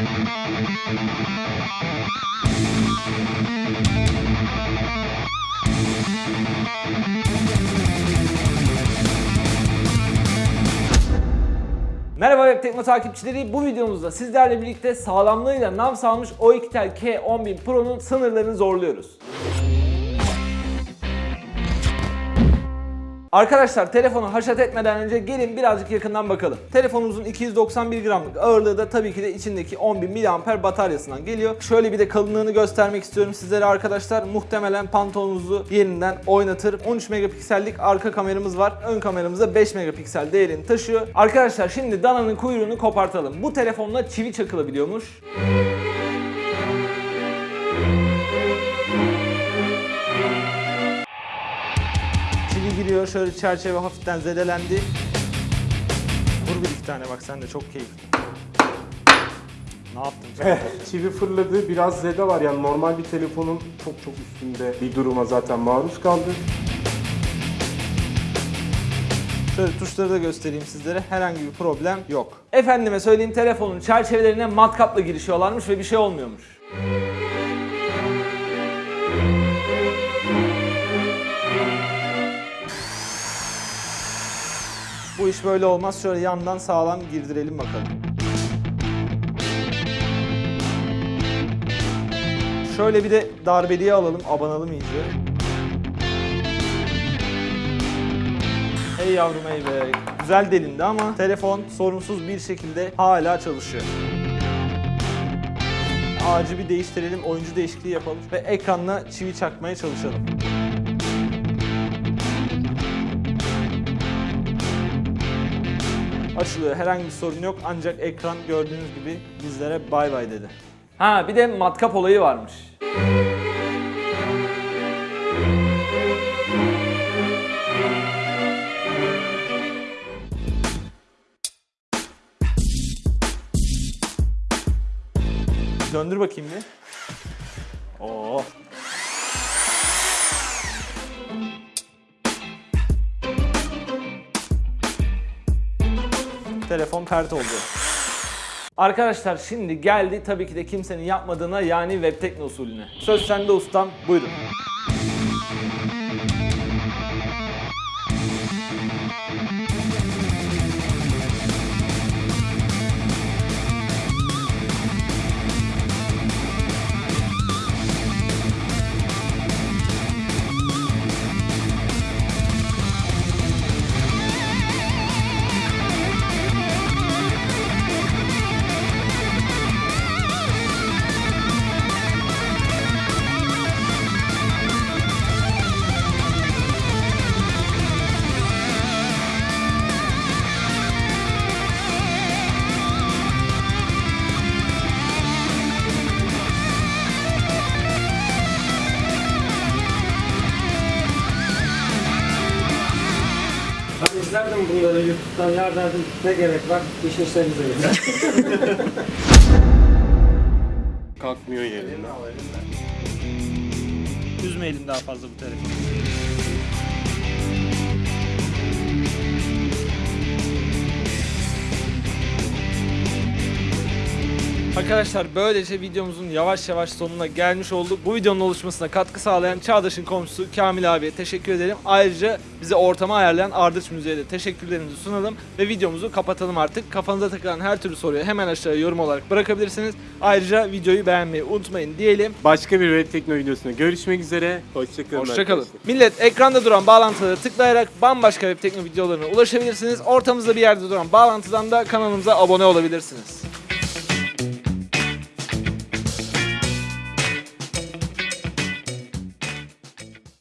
Merhaba Web Tekno takipçileri. Bu videomuzda sizlerle birlikte sağlamlığıyla nam salmış O2tel K10000 Pro'nun sınırlarını zorluyoruz. Arkadaşlar telefonu haşat etmeden önce gelin birazcık yakından bakalım. Telefonumuzun 291 gramlık ağırlığı da tabii ki de içindeki 10.000 mAh bataryasından geliyor. Şöyle bir de kalınlığını göstermek istiyorum sizlere arkadaşlar. Muhtemelen pantolonunuzu yerinden oynatır. 13 megapiksellik arka kameramız var. Ön kameramızda 5 megapiksel değerini taşıyor. Arkadaşlar şimdi dananın kuyruğunu kopartalım. Bu telefonla çivi çakılabiliyormuş. Çivi giriyor şöyle çerçeve hafiften zedelendi. Vur bir iki tane bak sen de çok keyifli. Ne yaptın canım? Çivi fırladı, biraz zede var yani normal bir telefonun çok çok üstünde bir duruma zaten maruz kaldı. Şöyle tuşları da göstereyim sizlere. Herhangi bir problem yok. Efendime söyleyeyim telefonun çerçevelerine matkapla girişiyorlarmış ve bir şey olmuyormuş. İş böyle olmaz. Şöyle yandan sağlam girdirelim bakalım. Şöyle bir de darbeliği alalım, abanalım iyice. Hey yavrum hey be. Güzel delindi ama telefon sorunsuz bir şekilde hala çalışıyor. Ağacı bir değiştirelim, oyuncu değişikliği yapalım ve ekranla çivi çakmaya çalışalım. Açılıyor, herhangi bir sorun yok ancak ekran gördüğünüz gibi bizlere bay bay dedi. Ha bir de matkap olayı varmış. Döndür bakayım bir. Oo. Telefon pert oldu. Arkadaşlar şimdi geldi tabii ki de kimsenin yapmadığına yani web tekno usulüne. Söz sende ustam buyurun. İzlerdim bunları YouTube'dan ya derdim ne gerek var iş işlerinize gelin. Kalkmıyor yerinden. Üzmeyelim daha fazla bu telefonu. Arkadaşlar böylece videomuzun yavaş yavaş sonuna gelmiş olduk. Bu videonun oluşmasına katkı sağlayan Çağdaş'ın komşusu Kamil abiye teşekkür ederim. Ayrıca bize ortamı ayarlayan Ardıç Müziği'ye de teşekkürlerimizi sunalım ve videomuzu kapatalım artık. Kafanıza takılan her türlü soruyu hemen aşağıya yorum olarak bırakabilirsiniz. Ayrıca videoyu beğenmeyi unutmayın diyelim. Başka bir Web Tekno videosunda görüşmek üzere. Hoşçakalın. Hoşçakalın. Millet ekranda duran bağlantıları tıklayarak bambaşka web tekno videolarına ulaşabilirsiniz. Ortamızda bir yerde duran bağlantıdan da kanalımıza abone olabilirsiniz.